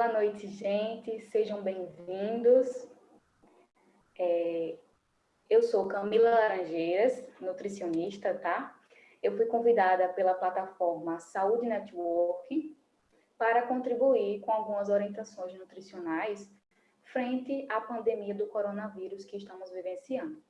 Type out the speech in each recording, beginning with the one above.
Boa noite, gente. Sejam bem-vindos. É, eu sou Camila Laranjeiras, nutricionista, tá? Eu fui convidada pela plataforma Saúde Network para contribuir com algumas orientações nutricionais frente à pandemia do coronavírus que estamos vivenciando.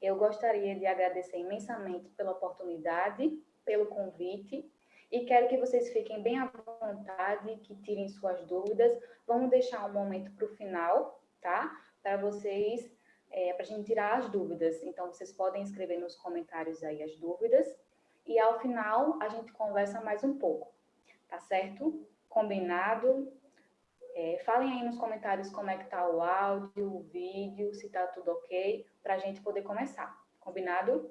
Eu gostaria de agradecer imensamente pela oportunidade, pelo convite e quero que vocês fiquem bem à vontade, que tirem suas dúvidas. Vamos deixar um momento para o final, tá? Para vocês, é, para a gente tirar as dúvidas. Então, vocês podem escrever nos comentários aí as dúvidas. E ao final, a gente conversa mais um pouco, tá certo? Combinado? É, falem aí nos comentários como é que tá o áudio, o vídeo, se tá tudo ok, para a gente poder começar. Combinado?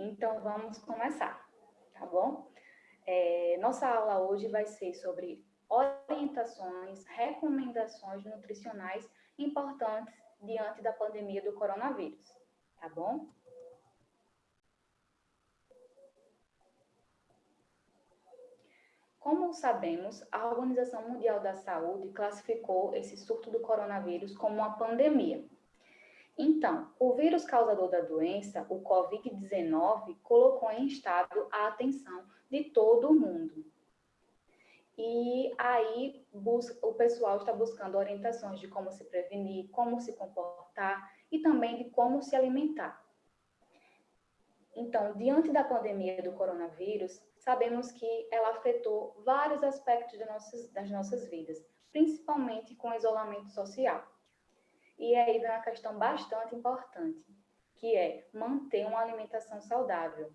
Então, vamos começar, tá bom? É, nossa aula hoje vai ser sobre orientações, recomendações nutricionais importantes diante da pandemia do coronavírus, tá bom? Como sabemos, a Organização Mundial da Saúde classificou esse surto do coronavírus como uma pandemia. Então, o vírus causador da doença, o COVID-19, colocou em estado a atenção de todo o mundo, e aí o pessoal está buscando orientações de como se prevenir, como se comportar e também de como se alimentar. Então, diante da pandemia do coronavírus, sabemos que ela afetou vários aspectos nossas, das nossas vidas, principalmente com o isolamento social. E aí vem uma questão bastante importante, que é manter uma alimentação saudável,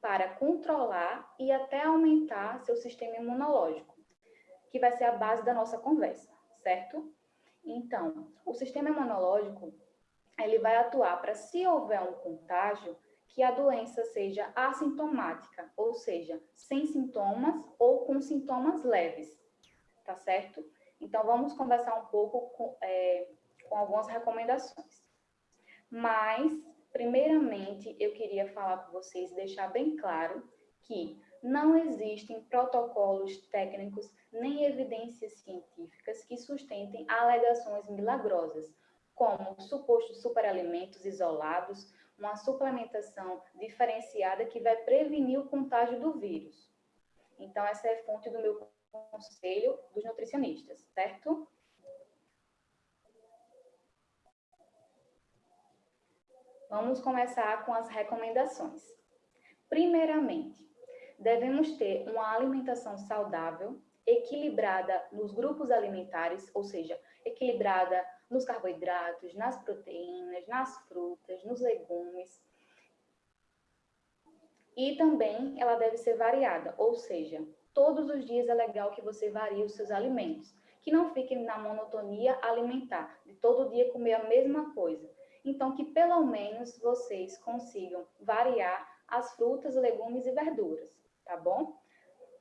para controlar e até aumentar seu sistema imunológico que vai ser a base da nossa conversa, certo? Então, o sistema imunológico, ele vai atuar para, se houver um contágio, que a doença seja assintomática, ou seja, sem sintomas ou com sintomas leves, tá certo? Então, vamos conversar um pouco com, é, com algumas recomendações. Mas, primeiramente, eu queria falar com vocês, deixar bem claro que não existem protocolos técnicos nem evidências científicas que sustentem alegações milagrosas, como supostos superalimentos isolados, uma suplementação diferenciada que vai prevenir o contágio do vírus. Então, essa é fonte do meu conselho dos nutricionistas, certo? Vamos começar com as recomendações. Primeiramente, devemos ter uma alimentação saudável, equilibrada nos grupos alimentares, ou seja, equilibrada nos carboidratos, nas proteínas, nas frutas, nos legumes. E também ela deve ser variada, ou seja, todos os dias é legal que você varie os seus alimentos, que não fiquem na monotonia alimentar, de todo dia comer a mesma coisa. Então, que pelo menos vocês consigam variar as frutas, legumes e verduras tá bom?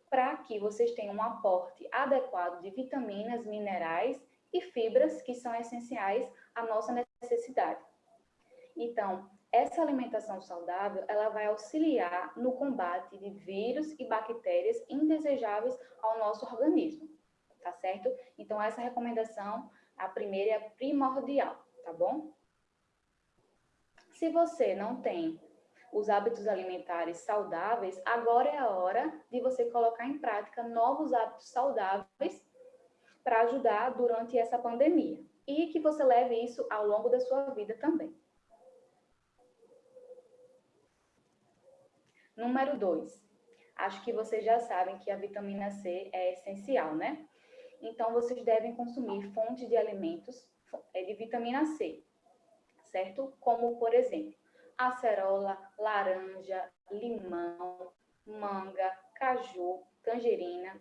Para que vocês tenham um aporte adequado de vitaminas, minerais e fibras que são essenciais à nossa necessidade. Então, essa alimentação saudável, ela vai auxiliar no combate de vírus e bactérias indesejáveis ao nosso organismo, tá certo? Então, essa recomendação, a primeira é primordial, tá bom? Se você não tem os hábitos alimentares saudáveis, agora é a hora de você colocar em prática novos hábitos saudáveis para ajudar durante essa pandemia. E que você leve isso ao longo da sua vida também. Número 2. Acho que vocês já sabem que a vitamina C é essencial, né? Então, vocês devem consumir fontes de alimentos é, de vitamina C, certo? Como, por exemplo, acerola, laranja, limão, manga, caju, tangerina,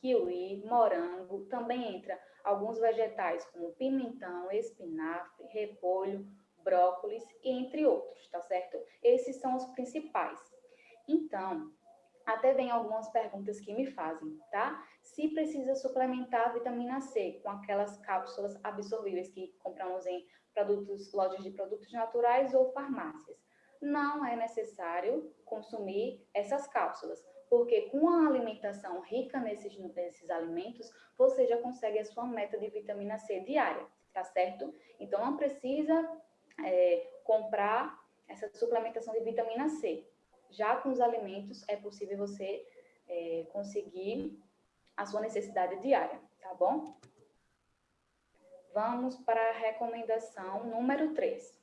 kiwi, morango. Também entra alguns vegetais como pimentão, espinafre, repolho, brócolis entre outros, tá certo? Esses são os principais. Então, até vem algumas perguntas que me fazem, tá? se precisa suplementar a vitamina C com aquelas cápsulas absorvíveis que compramos em produtos, lojas de produtos naturais ou farmácias. Não é necessário consumir essas cápsulas, porque com a alimentação rica nesses, nesses alimentos, você já consegue a sua meta de vitamina C diária, tá certo? Então não precisa é, comprar essa suplementação de vitamina C. Já com os alimentos é possível você é, conseguir a sua necessidade diária, tá bom? Vamos para a recomendação número 3.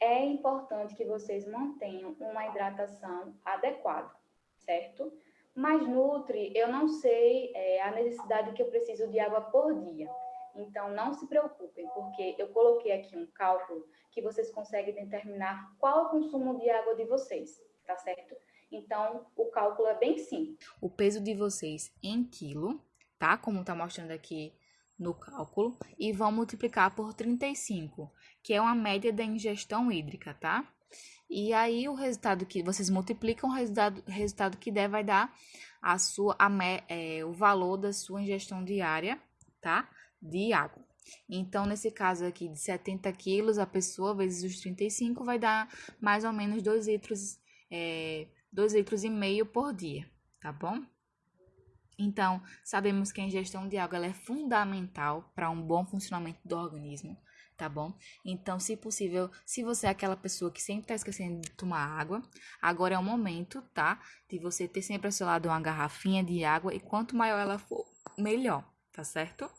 É importante que vocês mantenham uma hidratação adequada, certo? Mas Nutri, eu não sei é, a necessidade que eu preciso de água por dia. Então, não se preocupem, porque eu coloquei aqui um cálculo que vocês conseguem determinar qual é o consumo de água de vocês, tá certo? Então, o cálculo é bem simples. O peso de vocês em quilo, tá? Como tá mostrando aqui no cálculo. E vão multiplicar por 35, que é uma média da ingestão hídrica, tá? E aí, o resultado que vocês multiplicam, o resultado, resultado que der vai dar a sua, a, é, o valor da sua ingestão diária, tá? De água. Então, nesse caso aqui de 70 quilos, a pessoa vezes os 35 vai dar mais ou menos 2 litros é, 2 litros e meio por dia, tá bom? Então, sabemos que a ingestão de água é fundamental para um bom funcionamento do organismo, tá bom? Então, se possível, se você é aquela pessoa que sempre está esquecendo de tomar água, agora é o momento, tá? De você ter sempre ao seu lado uma garrafinha de água e quanto maior ela for, melhor, tá certo?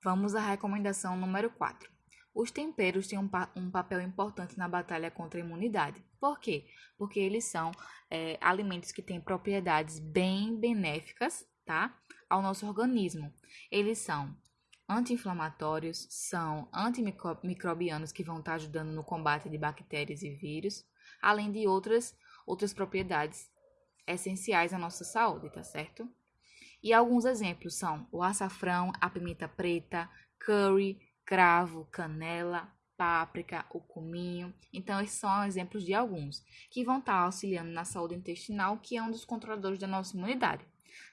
Vamos à recomendação número 4. Os temperos têm um, pa um, papel importante na batalha contra a imunidade. Por quê? Porque eles são é, alimentos que têm propriedades bem benéficas tá? ao nosso organismo. Eles são anti-inflamatórios, são antimicrobianos que vão estar ajudando no combate de bactérias e vírus, além de outras, outras propriedades essenciais à nossa saúde, tá certo? E alguns exemplos são o açafrão, a pimenta preta, curry, cravo, canela, páprica, o cominho. Então, esses são exemplos de alguns que vão estar auxiliando na saúde intestinal, que é um dos controladores da nossa imunidade,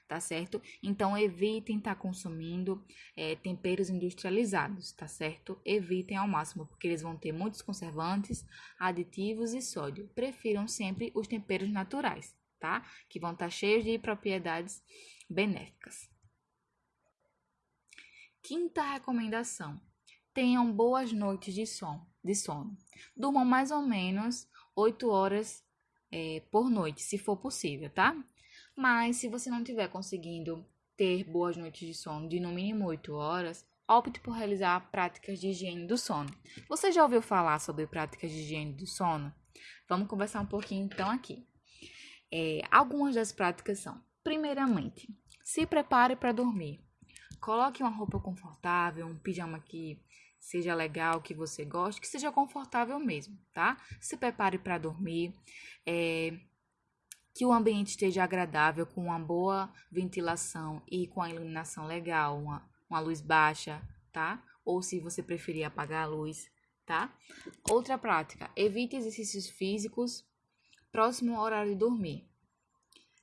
tá certo? Então, evitem estar consumindo é, temperos industrializados, tá certo? Evitem ao máximo, porque eles vão ter muitos conservantes, aditivos e sódio. Prefiram sempre os temperos naturais, tá? Que vão estar cheios de propriedades benéficas. Quinta recomendação: tenham boas noites de sono. De sono. Durmam mais ou menos 8 horas é, por noite, se for possível, tá? Mas se você não estiver conseguindo ter boas noites de sono de no mínimo 8 horas, opte por realizar práticas de higiene do sono. Você já ouviu falar sobre práticas de higiene do sono? Vamos conversar um pouquinho então aqui. É, algumas das práticas são: primeiramente, se prepare para dormir. Coloque uma roupa confortável, um pijama que seja legal, que você goste, que seja confortável mesmo, tá? Se prepare para dormir, é, que o ambiente esteja agradável, com uma boa ventilação e com a iluminação legal, uma, uma luz baixa, tá? Ou se você preferir apagar a luz, tá? Outra prática, evite exercícios físicos próximo ao horário de dormir.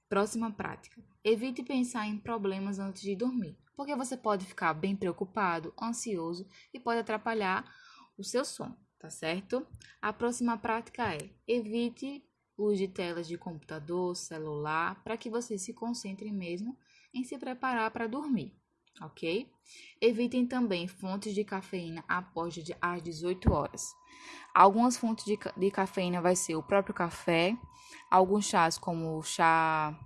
Próxima prática, evite pensar em problemas antes de dormir porque você pode ficar bem preocupado, ansioso e pode atrapalhar o seu sono, tá certo? A próxima prática é evite luz de telas de computador, celular, para que você se concentre mesmo em se preparar para dormir, ok? Evitem também fontes de cafeína após as 18 horas. Algumas fontes de, de cafeína vai ser o próprio café, alguns chás como o chá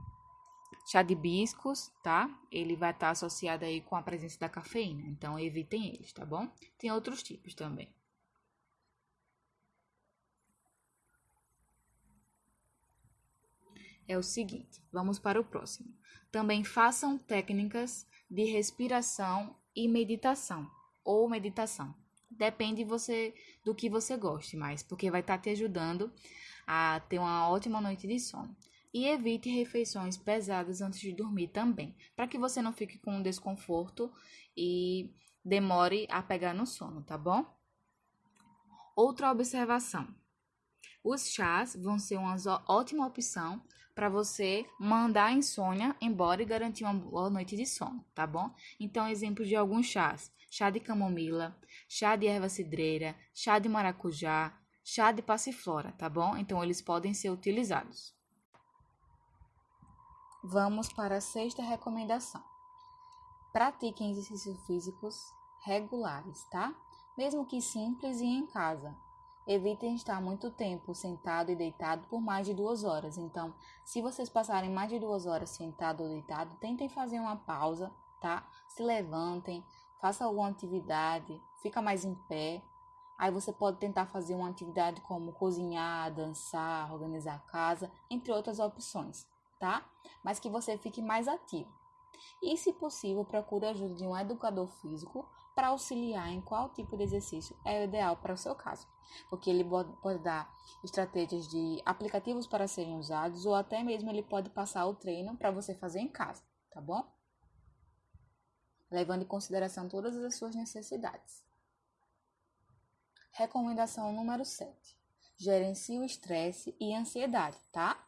Chá de hibiscos, tá? Ele vai estar tá associado aí com a presença da cafeína, então evitem eles, tá bom? Tem outros tipos também. É o seguinte, vamos para o próximo. Também façam técnicas de respiração e meditação ou meditação. Depende você do que você goste mais, porque vai estar tá te ajudando a ter uma ótima noite de sono. E evite refeições pesadas antes de dormir também, para que você não fique com desconforto e demore a pegar no sono, tá bom? Outra observação: Os chás vão ser uma ótima opção para você mandar a insônia embora e garantir uma boa noite de sono, tá bom? Então, exemplos de alguns chás: chá de camomila, chá de erva cidreira, chá de maracujá, chá de passiflora, tá bom? Então, eles podem ser utilizados. Vamos para a sexta recomendação. Pratiquem exercícios físicos regulares, tá? Mesmo que simples e em casa. Evitem estar muito tempo sentado e deitado por mais de duas horas. Então, se vocês passarem mais de duas horas sentado ou deitado, tentem fazer uma pausa, tá? Se levantem, faça alguma atividade, fica mais em pé. Aí você pode tentar fazer uma atividade como cozinhar, dançar, organizar a casa, entre outras opções, tá? Mas que você fique mais ativo. E, se possível, procure a ajuda de um educador físico para auxiliar em qual tipo de exercício é o ideal para o seu caso, porque ele pode dar estratégias de aplicativos para serem usados ou até mesmo ele pode passar o treino para você fazer em casa, tá bom? Levando em consideração todas as suas necessidades. Recomendação número 7. Gerencie o estresse e ansiedade, tá?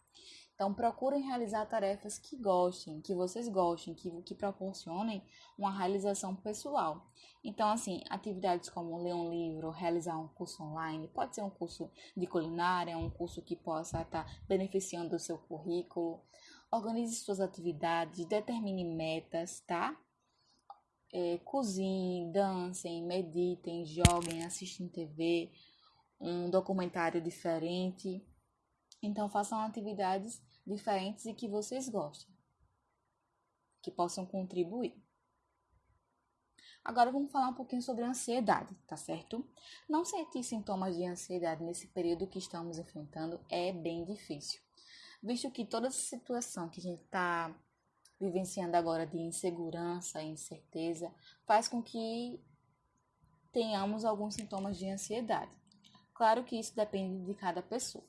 Então, procurem realizar tarefas que gostem, que vocês gostem, que, que proporcionem uma realização pessoal. Então, assim, atividades como ler um livro, realizar um curso online, pode ser um curso de culinária, um curso que possa estar beneficiando o seu currículo. Organize suas atividades, determine metas, tá? É, cozinhem, dancem, meditem, joguem, assistam TV, um documentário diferente. Então, façam atividades diferentes e que vocês gostem, que possam contribuir. Agora vamos falar um pouquinho sobre a ansiedade, tá certo? Não sentir sintomas de ansiedade nesse período que estamos enfrentando é bem difícil, visto que toda essa situação que a gente está vivenciando agora de insegurança e incerteza faz com que tenhamos alguns sintomas de ansiedade. Claro que isso depende de cada pessoa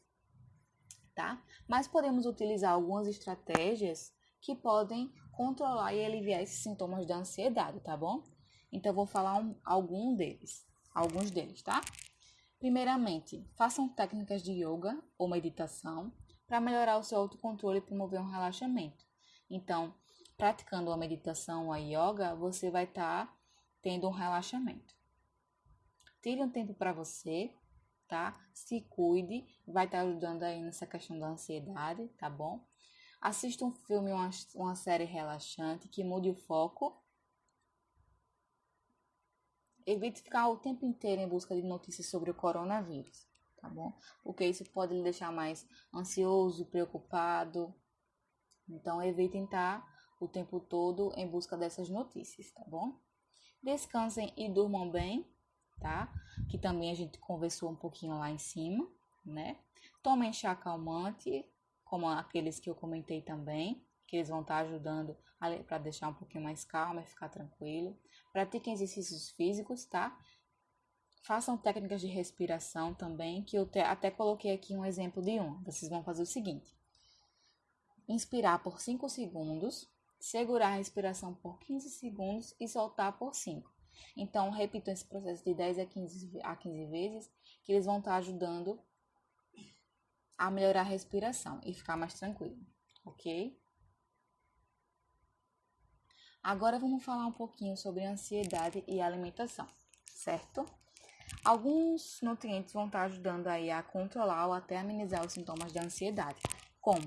tá? Mas podemos utilizar algumas estratégias que podem controlar e aliviar esses sintomas da ansiedade, tá bom? Então, vou falar um, algum deles, alguns deles, tá? Primeiramente, façam técnicas de yoga ou meditação para melhorar o seu autocontrole e promover um relaxamento. Então, praticando a meditação ou a yoga, você vai estar tá tendo um relaxamento. Tire um tempo para você, tá? Se cuide, vai estar tá ajudando aí nessa questão da ansiedade, tá bom? Assista um filme, uma, uma série relaxante que mude o foco. Evite ficar o tempo inteiro em busca de notícias sobre o coronavírus, tá bom? Porque isso pode lhe deixar mais ansioso, preocupado. Então, evitem estar tá o tempo todo em busca dessas notícias, tá bom? Descansem e durmam bem, tá? Que também a gente conversou um pouquinho lá em cima, né? Tomem chá calmante, como aqueles que eu comentei também, que eles vão estar tá ajudando para deixar um pouquinho mais calmo e ficar tranquilo. Pratiquem exercícios físicos, tá? Façam técnicas de respiração também, que eu até coloquei aqui um exemplo de um. Vocês vão fazer o seguinte: inspirar por 5 segundos, segurar a respiração por 15 segundos e soltar por 5. Então, repitam esse processo de 10 a 15, a 15 vezes, que eles vão estar ajudando a melhorar a respiração e ficar mais tranquilo, ok? Agora vamos falar um pouquinho sobre ansiedade e alimentação, certo? Alguns nutrientes vão estar ajudando aí a controlar ou até amenizar os sintomas da ansiedade, como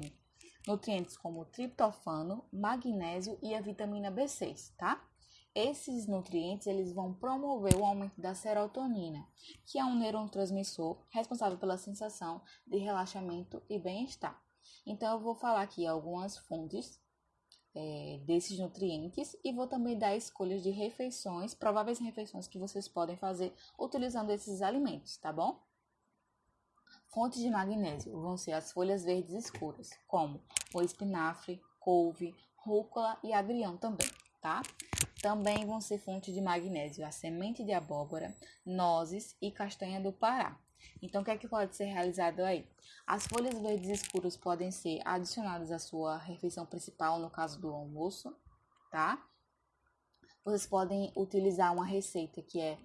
nutrientes como triptofano, magnésio e a vitamina B6, tá? Esses nutrientes eles vão promover o aumento da serotonina, que é um neurotransmissor responsável pela sensação de relaxamento e bem-estar. Então, eu vou falar aqui algumas fontes é, desses nutrientes e vou também dar escolhas de refeições, prováveis refeições que vocês podem fazer utilizando esses alimentos, tá bom? Fontes de magnésio vão ser as folhas verdes escuras, como o espinafre, couve, rúcula e agrião também, tá? Também vão ser fonte de magnésio a semente de abóbora, nozes e castanha do Pará. Então, o que é que pode ser realizado aí? As folhas verdes escuras podem ser adicionadas à sua refeição principal, no caso do almoço, tá? Vocês podem utilizar uma receita que é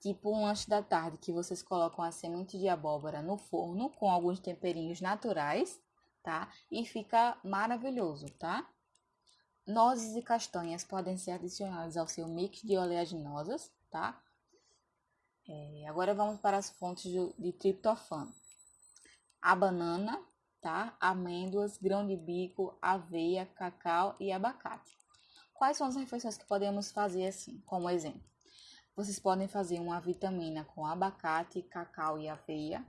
tipo um lanche da tarde que vocês colocam a semente de abóbora no forno com alguns temperinhos naturais, tá? E fica maravilhoso, tá? Nozes e castanhas podem ser adicionadas ao seu mix de oleaginosas, tá? É, agora vamos para as fontes de, de triptofano. A banana, tá? Amêndoas, grão de bico, aveia, cacau e abacate. Quais são as refeições que podemos fazer assim, como exemplo? Vocês podem fazer uma vitamina com abacate, cacau e aveia,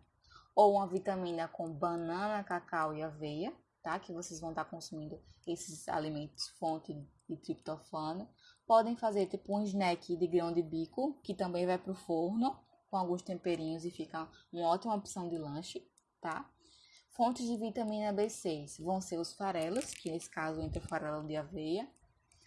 ou uma vitamina com banana, cacau e aveia, tá? Que vocês vão estar consumindo esses alimentos fonte de triptofano. Podem fazer tipo um snack de grão de bico, que também vai para o forno com alguns temperinhos e fica uma ótima opção de lanche, tá? Fontes de vitamina B6 vão ser os farelos, que nesse caso entra farelo de aveia,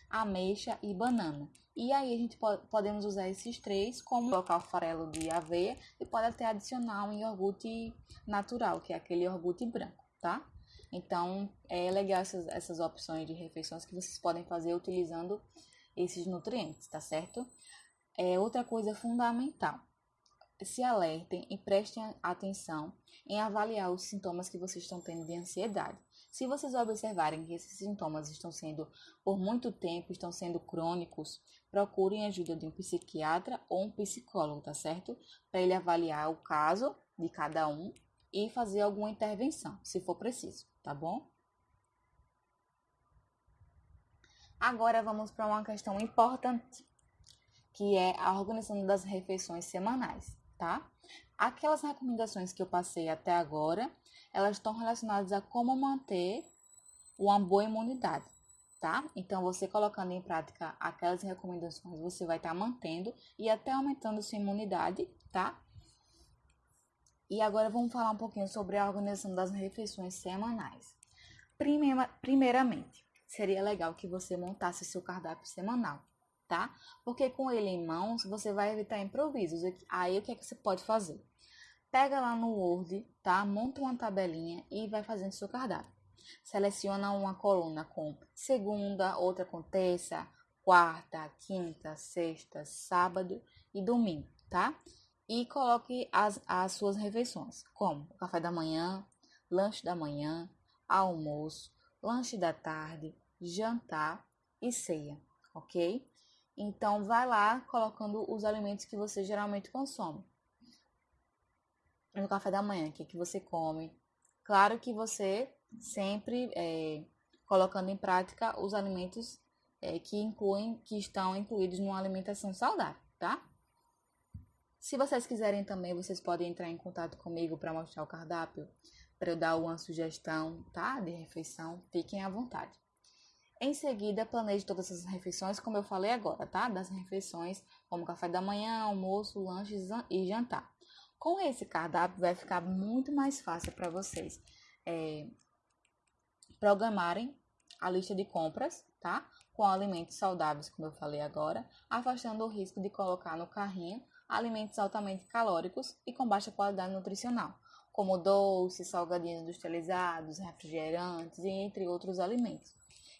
ameixa e banana. E aí a gente pode, podemos usar esses três como colocar o farelo de aveia e pode até adicionar um iogurte natural, que é aquele iogurte branco, tá? Então é legal essas, essas opções de refeições que vocês podem fazer utilizando esses nutrientes, tá certo? É outra coisa fundamental se alertem e prestem atenção em avaliar os sintomas que vocês estão tendo de ansiedade. Se vocês observarem que esses sintomas estão sendo por muito tempo, estão sendo crônicos, procurem ajuda de um psiquiatra ou um psicólogo, tá certo? Para ele avaliar o caso de cada um e fazer alguma intervenção, se for preciso, tá bom? Agora vamos para uma questão importante, que é a organização das refeições semanais tá? Aquelas recomendações que eu passei até agora, elas estão relacionadas a como manter uma boa imunidade, tá? Então, você colocando em prática aquelas recomendações, você vai estar tá mantendo e até aumentando sua imunidade, tá? E agora vamos falar um pouquinho sobre a organização das refeições semanais. Primeira, primeiramente, seria legal que você montasse seu cardápio semanal tá? Porque com ele em mãos, você vai evitar improvisos. Aí o que é que você pode fazer? Pega lá no Word, tá? Monta uma tabelinha e vai fazendo seu cardápio. Seleciona uma coluna com segunda, outra com terça, quarta, quinta, sexta, sábado e domingo, tá? E coloque as, as suas refeições, como café da manhã, lanche da manhã, almoço, lanche da tarde, jantar e ceia, ok? Então, vai lá colocando os alimentos que você geralmente consome. No café da manhã, o que, é que você come? Claro que você sempre é, colocando em prática os alimentos é, que incluem, que estão incluídos numa alimentação saudável, tá? Se vocês quiserem também, vocês podem entrar em contato comigo para mostrar o cardápio, para eu dar uma sugestão, tá? De refeição, fiquem à vontade. Em seguida, planeje todas as refeições, como eu falei agora, tá? Das refeições, como café da manhã, almoço, lanche e jantar. Com esse cardápio, vai ficar muito mais fácil para vocês é, programarem a lista de compras, tá? Com alimentos saudáveis, como eu falei agora, afastando o risco de colocar no carrinho alimentos altamente calóricos e com baixa qualidade nutricional, como doces, salgadinhos industrializados, refrigerantes e entre outros alimentos.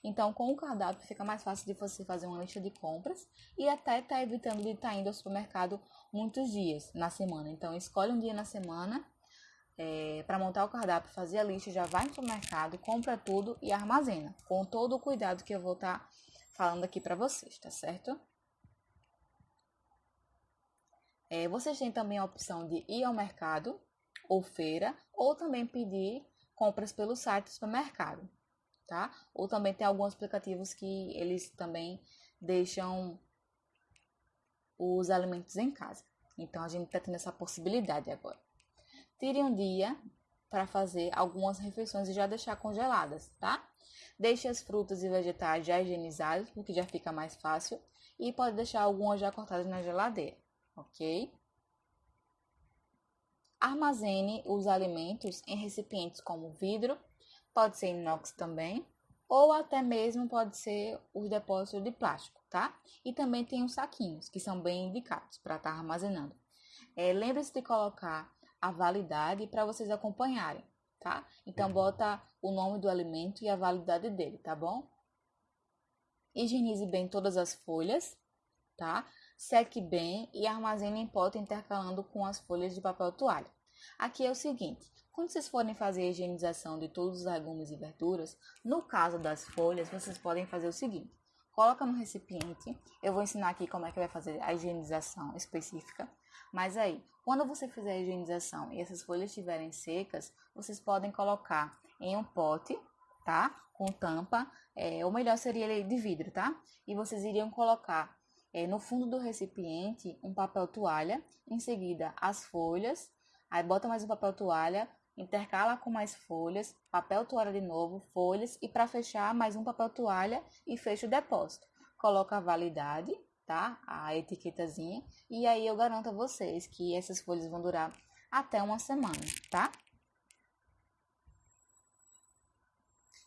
Então, com o cardápio fica mais fácil de você fazer uma lista de compras e até estar tá evitando de estar tá indo ao supermercado muitos dias na semana. Então, escolhe um dia na semana é, para montar o cardápio, fazer a lista, já vai no supermercado, compra tudo e armazena, com todo o cuidado que eu vou estar tá falando aqui para vocês, tá certo? É, vocês têm também a opção de ir ao mercado ou feira, ou também pedir compras pelo site do supermercado tá? Ou também tem alguns aplicativos que eles também deixam os alimentos em casa. Então a gente está tendo essa possibilidade agora. Tire um dia para fazer algumas refeições e já deixar congeladas, tá? Deixe as frutas e vegetais já higienizados, porque já fica mais fácil. E pode deixar algumas já cortadas na geladeira, ok? Armazene os alimentos em recipientes como vidro pode ser inox também, ou até mesmo pode ser os depósitos de plástico, tá? E também tem os saquinhos, que são bem indicados para estar tá armazenando. É, Lembre-se de colocar a validade para vocês acompanharem, tá? Então, bota o nome do alimento e a validade dele, tá bom? Higienize bem todas as folhas, tá? Seque bem e armazene em pote intercalando com as folhas de papel toalha. Aqui é o seguinte, quando vocês forem fazer a higienização de todos os legumes e verduras, no caso das folhas, vocês podem fazer o seguinte. Coloca no recipiente, eu vou ensinar aqui como é que vai fazer a higienização específica, mas aí, quando você fizer a higienização e essas folhas estiverem secas, vocês podem colocar em um pote, tá? Com tampa, é, ou melhor seria ele de vidro, tá? E vocês iriam colocar é, no fundo do recipiente um papel toalha, em seguida as folhas, aí bota mais um papel toalha, intercala com mais folhas, papel toalha de novo, folhas e para fechar mais um papel toalha e fecha o depósito. Coloca a validade, tá? A etiquetazinha e aí eu garanto a vocês que essas folhas vão durar até uma semana, tá?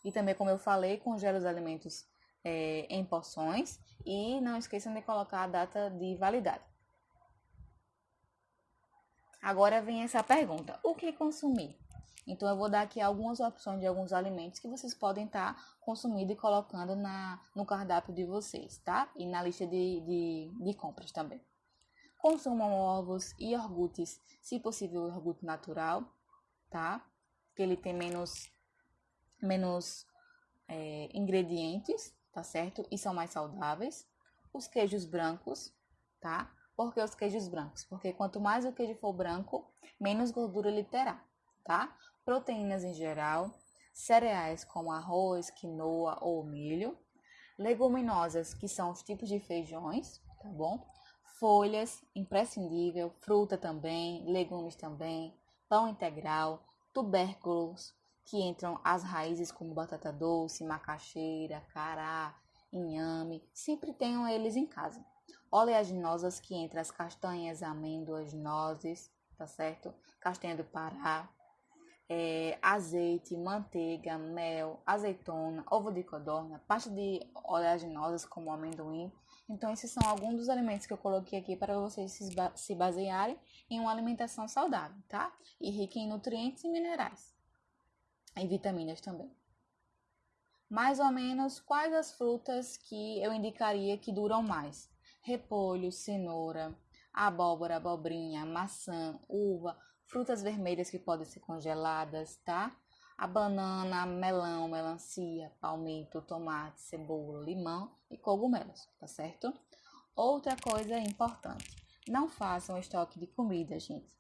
E também, como eu falei, congela os alimentos é, em porções e não esqueçam de colocar a data de validade. Agora vem essa pergunta: o que consumir? Então, eu vou dar aqui algumas opções de alguns alimentos que vocês podem estar tá consumindo e colocando na, no cardápio de vocês, tá? E na lista de, de, de compras também. Consumam ovos e iogurtes, se possível, iogurte natural, tá? Que ele tem menos, menos é, ingredientes, tá certo? E são mais saudáveis. Os queijos brancos, tá? Por que os queijos brancos? Porque quanto mais o queijo for branco, menos gordura ele terá, tá? Proteínas em geral, cereais como arroz, quinoa ou milho, leguminosas, que são os tipos de feijões, tá bom? Folhas, imprescindível, fruta também, legumes também, pão integral, tubérculos, que entram as raízes como batata doce, macaxeira, cará, inhame, sempre tenham eles em casa oleaginosas que entre as castanhas, amêndoas, nozes, tá certo? Castanha do Pará, é, azeite, manteiga, mel, azeitona, ovo de codorna, pasta de oleaginosas como amendoim. Então, esses são alguns dos alimentos que eu coloquei aqui para vocês se basearem em uma alimentação saudável, tá? E rica em nutrientes e minerais. E vitaminas também. Mais ou menos quais as frutas que eu indicaria que duram mais? repolho, cenoura, abóbora, abobrinha, maçã, uva, frutas vermelhas que podem ser congeladas, tá? A banana, melão, melancia, palmito, tomate, cebola, limão e cogumelos, tá certo? Outra coisa importante, não façam estoque de comida, gente.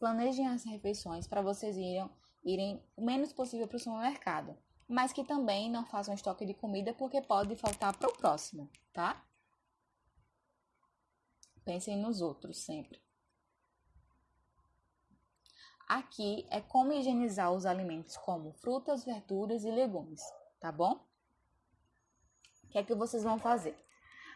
Planejem as refeições para vocês irem, irem o menos possível para o supermercado, mas que também não façam estoque de comida porque pode faltar para o próximo, tá? Pensem nos outros sempre. Aqui é como higienizar os alimentos como frutas, verduras e legumes, tá bom? O que é que vocês vão fazer?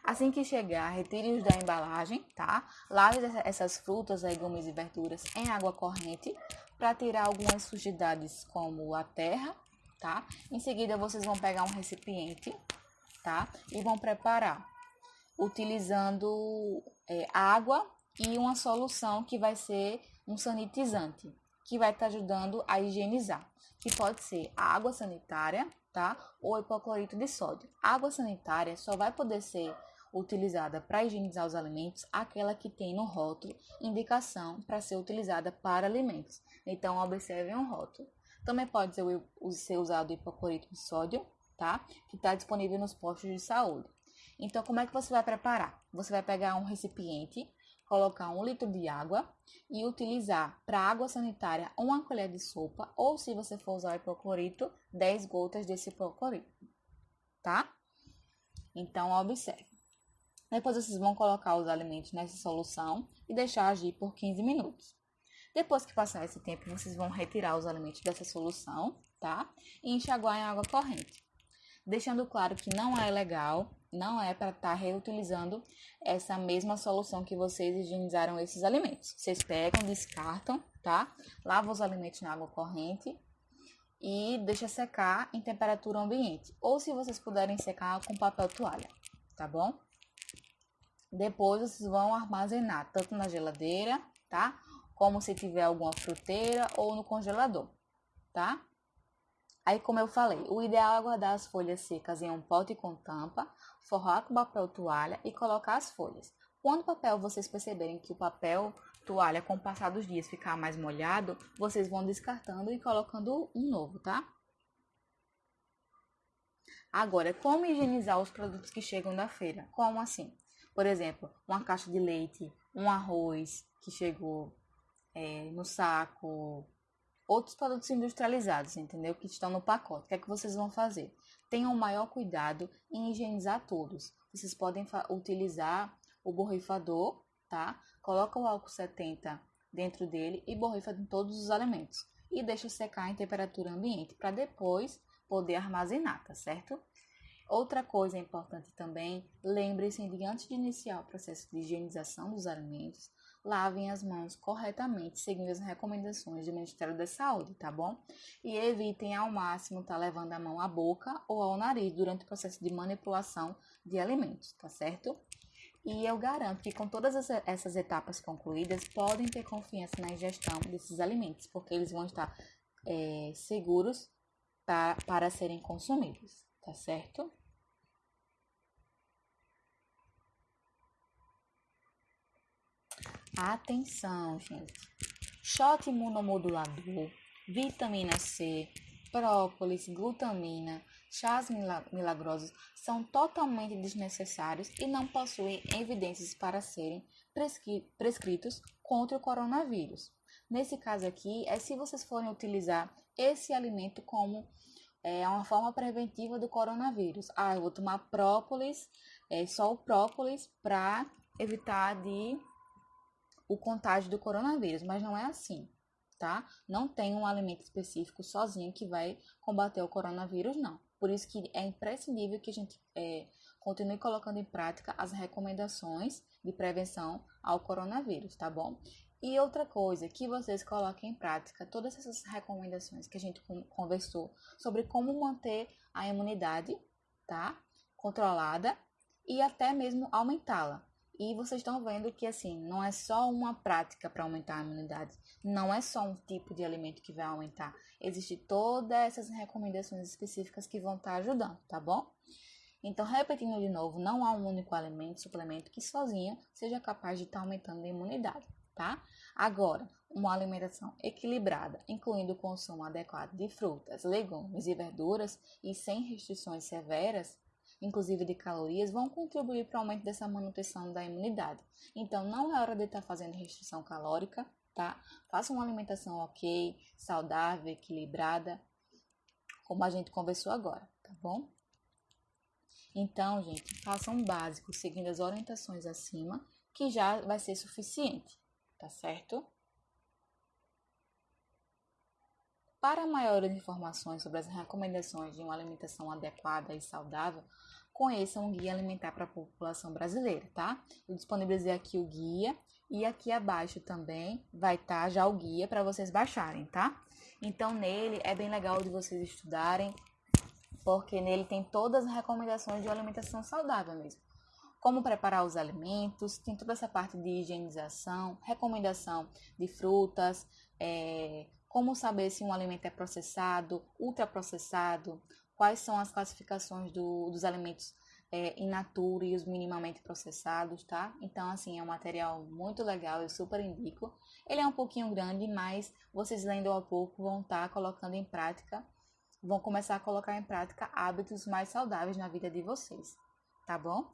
Assim que chegar, retire-os da embalagem, tá? Lave essas frutas, legumes e verduras em água corrente para tirar algumas sujidades como a terra, tá? Em seguida, vocês vão pegar um recipiente, tá? E vão preparar utilizando é, água e uma solução que vai ser um sanitizante, que vai estar tá ajudando a higienizar, que pode ser a água sanitária, tá? Ou hipoclorito de sódio. A água sanitária só vai poder ser utilizada para higienizar os alimentos, aquela que tem no rótulo indicação para ser utilizada para alimentos. Então, observem o rótulo. Também pode ser, ser usado hipoclorito de sódio, tá? Que está disponível nos postos de saúde. Então, como é que você vai preparar? Você vai pegar um recipiente, colocar um litro de água e utilizar para água sanitária uma colher de sopa, ou se você for usar o hipoclorito, 10 gotas desse hipoclorito, tá? Então, observe. Depois vocês vão colocar os alimentos nessa solução e deixar agir por 15 minutos. Depois que passar esse tempo, vocês vão retirar os alimentos dessa solução, tá? E enxaguar em água corrente. Deixando claro que não é legal não é para estar tá reutilizando essa mesma solução que vocês higienizaram esses alimentos. Vocês pegam, descartam, tá? Lavam os alimentos na água corrente e deixa secar em temperatura ambiente. Ou se vocês puderem secar com papel toalha, tá bom? Depois vocês vão armazenar tanto na geladeira, tá? Como se tiver alguma fruteira ou no congelador, tá? Aí, como eu falei, o ideal é guardar as folhas secas em um pote com tampa, forrar com papel toalha e colocar as folhas. Quando o papel vocês perceberem que o papel toalha com o passar dos dias ficar mais molhado, vocês vão descartando e colocando um novo, tá? Agora, como higienizar os produtos que chegam da feira? Como assim? Por exemplo, uma caixa de leite, um arroz que chegou é, no saco, outros produtos industrializados, entendeu? Que estão no pacote. O que é que vocês vão fazer? Tenham maior cuidado em higienizar todos. Vocês podem utilizar o borrifador, tá? Coloca o álcool 70 dentro dele e borrifa em todos os alimentos. E deixa secar em temperatura ambiente para depois poder armazenar, tá certo? Outra coisa importante também, lembre-se de antes de iniciar o processo de higienização dos alimentos, lavem as mãos corretamente, seguindo as recomendações do Ministério da Saúde, tá bom? E evitem ao máximo estar tá levando a mão à boca ou ao nariz durante o processo de manipulação de alimentos, tá certo? E eu garanto que com todas essas etapas concluídas, podem ter confiança na ingestão desses alimentos, porque eles vão estar é, seguros pra, para serem consumidos, tá certo? Atenção, gente. Shot imunomodulador, vitamina C, própolis, glutamina, chás milagrosos são totalmente desnecessários e não possuem evidências para serem prescritos contra o coronavírus. Nesse caso aqui, é se vocês forem utilizar esse alimento como é, uma forma preventiva do coronavírus. Ah, eu vou tomar própolis, é, só o própolis para evitar de o contágio do coronavírus, mas não é assim, tá? Não tem um alimento específico sozinho que vai combater o coronavírus, não. Por isso que é imprescindível que a gente é, continue colocando em prática as recomendações de prevenção ao coronavírus, tá bom? E outra coisa, que vocês coloquem em prática todas essas recomendações que a gente conversou sobre como manter a imunidade, tá? Controlada e até mesmo aumentá-la. E vocês estão vendo que assim, não é só uma prática para aumentar a imunidade, não é só um tipo de alimento que vai aumentar. Existem todas essas recomendações específicas que vão estar tá ajudando, tá bom? Então, repetindo de novo, não há um único alimento, suplemento que sozinho seja capaz de estar tá aumentando a imunidade, tá? Agora, uma alimentação equilibrada, incluindo o consumo adequado de frutas, legumes e verduras e sem restrições severas, inclusive de calorias, vão contribuir para o aumento dessa manutenção da imunidade. Então, não é hora de estar tá fazendo restrição calórica, tá? Faça uma alimentação ok, saudável, equilibrada, como a gente conversou agora, tá bom? Então, gente, faça um básico seguindo as orientações acima, que já vai ser suficiente, tá certo? Para maiores informações sobre as recomendações de uma alimentação adequada e saudável, conheça um guia alimentar para a população brasileira, tá? Eu disponibilizei aqui o guia e aqui abaixo também vai estar tá já o guia para vocês baixarem, tá? Então nele é bem legal de vocês estudarem, porque nele tem todas as recomendações de alimentação saudável mesmo. Como preparar os alimentos, tem toda essa parte de higienização, recomendação de frutas, é, como saber se um alimento é processado, ultraprocessado, quais são as classificações do, dos alimentos é, in natura e os minimamente processados, tá? Então, assim, é um material muito legal, eu super indico. Ele é um pouquinho grande, mas vocês lendo ao pouco vão estar tá colocando em prática, vão começar a colocar em prática hábitos mais saudáveis na vida de vocês, tá bom?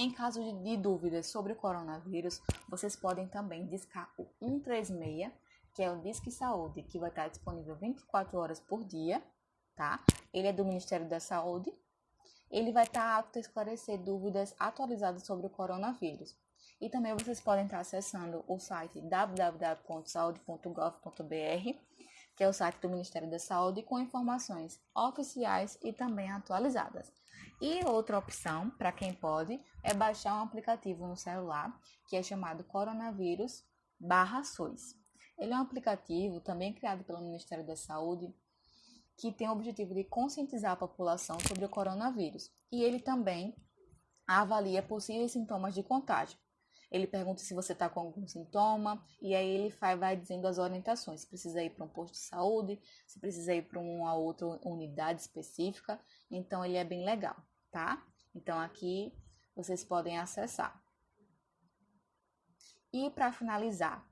Em caso de, dúvidas sobre o coronavírus, vocês podem também discar o 136 que é o Disque Saúde, que vai estar disponível 24 horas por dia, tá? Ele é do Ministério da Saúde. Ele vai estar apto a esclarecer dúvidas atualizadas sobre o coronavírus. E também vocês podem estar acessando o site www.saude.gov.br, que é o site do Ministério da Saúde, com informações oficiais e também atualizadas. E outra opção, para quem pode, é baixar um aplicativo no celular, que é chamado Coronavírus barra SUS. Ele é um aplicativo também criado pelo Ministério da Saúde que tem o objetivo de conscientizar a população sobre o coronavírus. E ele também avalia possíveis sintomas de contágio. Ele pergunta se você está com algum sintoma e aí ele vai dizendo as orientações. Se precisa ir para um posto de saúde, se precisa ir para uma outra unidade específica. Então ele é bem legal, tá? Então aqui vocês podem acessar. E para finalizar,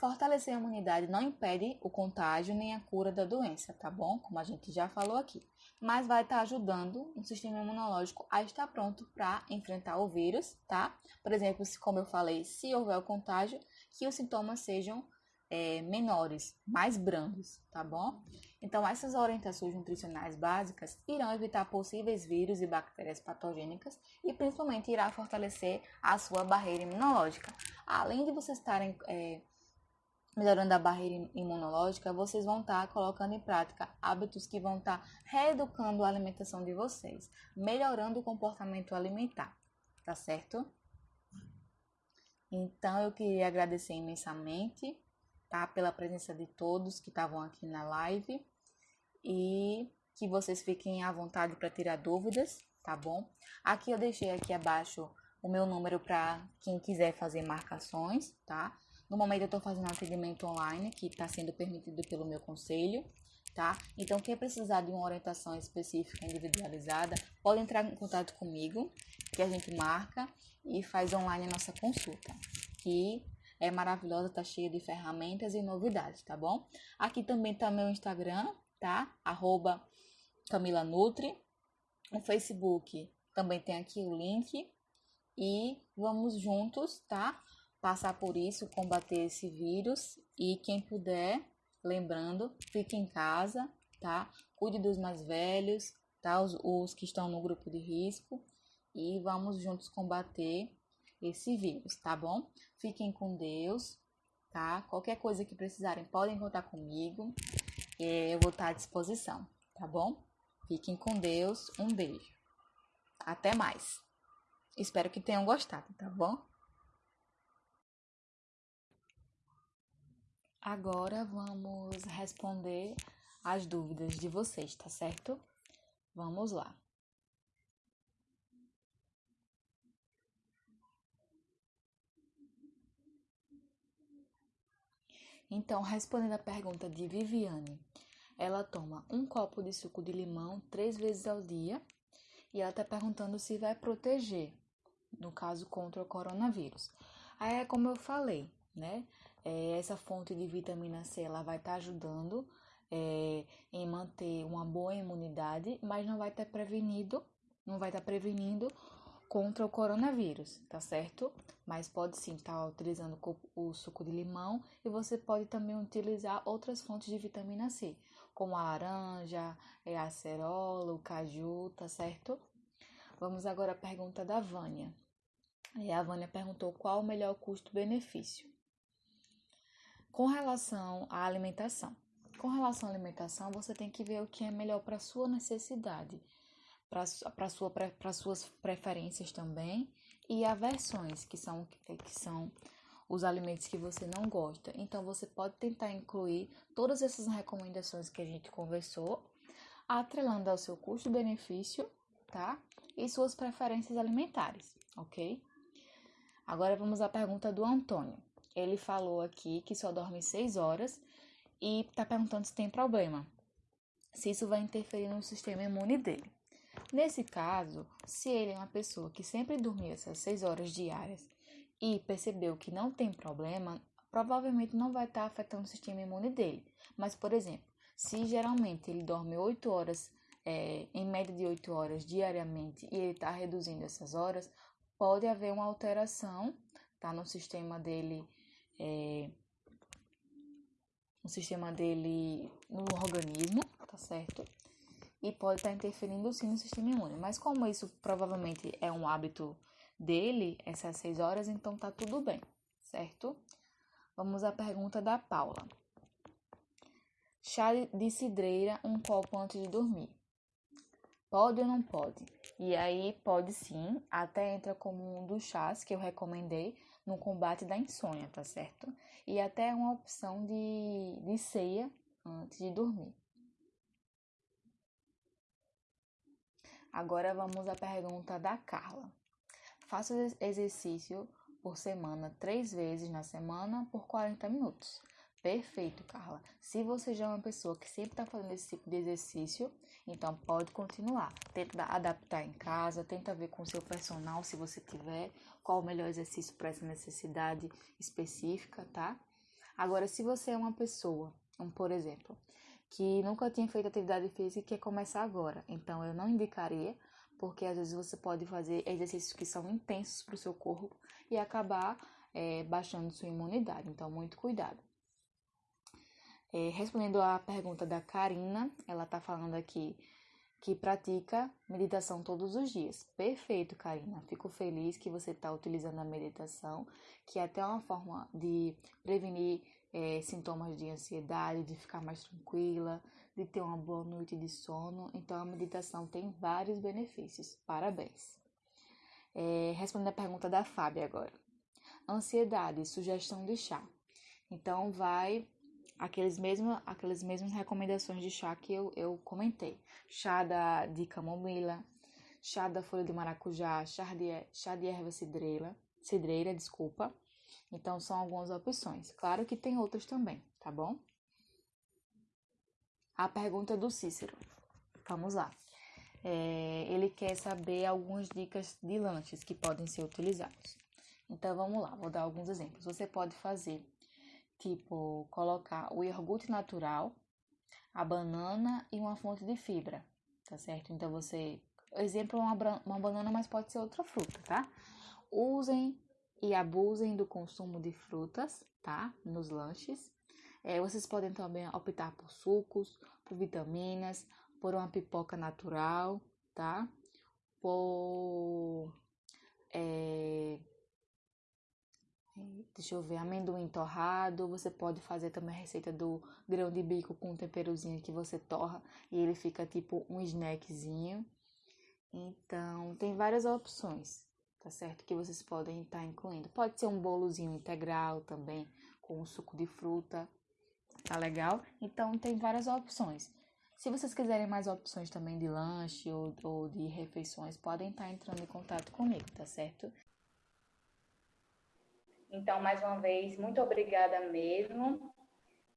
fortalecer a imunidade não impede o contágio nem a cura da doença, tá bom? Como a gente já falou aqui. Mas vai estar tá ajudando o sistema imunológico a estar pronto para enfrentar o vírus, tá? Por exemplo, como eu falei, se houver o contágio, que os sintomas sejam é, menores, mais brandos, tá bom? Então, essas orientações nutricionais básicas irão evitar possíveis vírus e bactérias patogênicas e principalmente irá fortalecer a sua barreira imunológica. Além de vocês estarem é, melhorando a barreira imunológica, vocês vão estar colocando em prática hábitos que vão estar reeducando a alimentação de vocês, melhorando o comportamento alimentar, tá certo? Então, eu queria agradecer imensamente tá? Pela presença de todos que estavam aqui na live e que vocês fiquem à vontade para tirar dúvidas, tá bom? Aqui eu deixei aqui abaixo o meu número para quem quiser fazer marcações, tá? No momento eu estou fazendo atendimento online que está sendo permitido pelo meu conselho, tá? Então quem precisar de uma orientação específica individualizada, pode entrar em contato comigo, que a gente marca e faz online a nossa consulta, que é maravilhosa, tá cheia de ferramentas e novidades, tá bom? Aqui também tá meu Instagram, tá? Arroba Camila Nutri. No Facebook também tem aqui o link. E vamos juntos, tá? Passar por isso, combater esse vírus. E quem puder, lembrando, fique em casa, tá? Cuide dos mais velhos, tá? Os, os que estão no grupo de risco. E vamos juntos combater esse vírus, tá bom? Fiquem com Deus, tá? Qualquer coisa que precisarem, podem contar comigo. Eu vou estar à disposição, tá bom? Fiquem com Deus. Um beijo. Até mais. Espero que tenham gostado, tá bom? Agora vamos responder as dúvidas de vocês, tá certo? Vamos lá. Então, respondendo a pergunta de Viviane, ela toma um copo de suco de limão três vezes ao dia e ela está perguntando se vai proteger, no caso, contra o coronavírus. Aí é como eu falei, né? É, essa fonte de vitamina C ela vai estar tá ajudando é, em manter uma boa imunidade, mas não vai estar tá prevenido, não vai estar tá prevenindo contra o coronavírus, tá certo? Mas pode sim estar tá utilizando o suco de limão e você pode também utilizar outras fontes de vitamina C, como a laranja, é, a acerola, o caju, tá certo? Vamos agora à pergunta da Vânia. E a Vânia perguntou qual o melhor custo-benefício. Com relação à alimentação. Com relação à alimentação, você tem que ver o que é melhor para sua necessidade para sua, suas preferências também e aversões, que são, que são os alimentos que você não gosta. Então, você pode tentar incluir todas essas recomendações que a gente conversou, atrelando ao seu custo-benefício, tá? E suas preferências alimentares, ok? Agora vamos à pergunta do Antônio. Ele falou aqui que só dorme 6 horas e está perguntando se tem problema, se isso vai interferir no sistema imune dele. Nesse caso, se ele é uma pessoa que sempre dormiu essas 6 horas diárias e percebeu que não tem problema, provavelmente não vai estar afetando o sistema imune dele. Mas, por exemplo, se geralmente ele dorme 8 horas, é, em média de 8 horas diariamente, e ele está reduzindo essas horas, pode haver uma alteração tá, no sistema dele. É, no sistema dele no organismo, tá certo? e pode estar interferindo sim no sistema imune. Mas como isso provavelmente é um hábito dele, essas seis horas, então tá tudo bem, certo? Vamos à pergunta da Paula. Chá de cidreira, um copo antes de dormir. Pode ou não pode? E aí pode sim, até entra como um dos chás que eu recomendei no combate da insônia, tá certo? E até uma opção de, de ceia antes de dormir. Agora vamos à pergunta da Carla. Faça exercício por semana três vezes na semana por 40 minutos. Perfeito, Carla. Se você já é uma pessoa que sempre está fazendo esse tipo de exercício, então pode continuar. Tenta adaptar em casa, tenta ver com o seu personal, se você tiver, qual o melhor exercício para essa necessidade específica, tá? Agora, se você é uma pessoa, um, por exemplo, que nunca tinha feito atividade física e quer começar agora, então eu não indicaria, porque às vezes você pode fazer exercícios que são intensos para o seu corpo e acabar é, baixando sua imunidade. Então, muito cuidado. É, respondendo à pergunta da Karina, ela está falando aqui que pratica meditação todos os dias. Perfeito, Karina. Fico feliz que você está utilizando a meditação, que é até uma forma de prevenir é, sintomas de ansiedade, de ficar mais tranquila, de ter uma boa noite de sono. Então, a meditação tem vários benefícios. Parabéns. É, respondendo a pergunta da Fábia agora. Ansiedade, sugestão de chá. Então, vai aqueles mesmos, aquelas mesmas recomendações de chá que eu, eu comentei. Chá da, de camomila, chá da folha de maracujá, chá de, chá de erva cidreira, cidreira, desculpa. Então, são algumas opções. Claro que tem outras também, tá bom? A pergunta do Cícero. Vamos lá. É, ele quer saber algumas dicas de lanches que podem ser utilizados. Então, vamos lá, vou dar alguns exemplos. Você pode fazer tipo colocar o iogurte natural, a banana e uma fonte de fibra, tá certo? Então você, exemplo, uma, uma banana, mas pode ser outra fruta, tá? Usem e abusem do consumo de frutas, tá? Nos lanches. É, vocês podem também optar por sucos, por vitaminas, por uma pipoca natural, tá? Por é, Deixa eu ver, amendoim torrado. Você pode fazer também a receita do grão de bico com um temperozinho que você torra e ele fica tipo um snackzinho. Então, tem várias opções, tá certo? Que vocês podem estar tá incluindo. Pode ser um bolozinho integral também, com um suco de fruta, tá legal? Então, tem várias opções. Se vocês quiserem mais opções também de lanche ou, ou de refeições, podem estar tá entrando em contato comigo, tá certo? Então, mais uma vez, muito obrigada mesmo.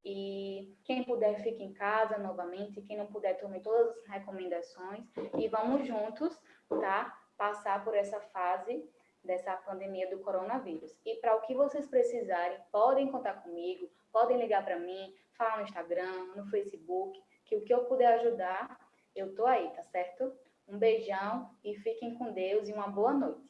E quem puder, fique em casa novamente. Quem não puder, tome todas as recomendações. E vamos juntos, tá? Passar por essa fase dessa pandemia do coronavírus. E para o que vocês precisarem, podem contar comigo, podem ligar para mim, falar no Instagram, no Facebook, que o que eu puder ajudar, eu tô aí, tá certo? Um beijão e fiquem com Deus e uma boa noite.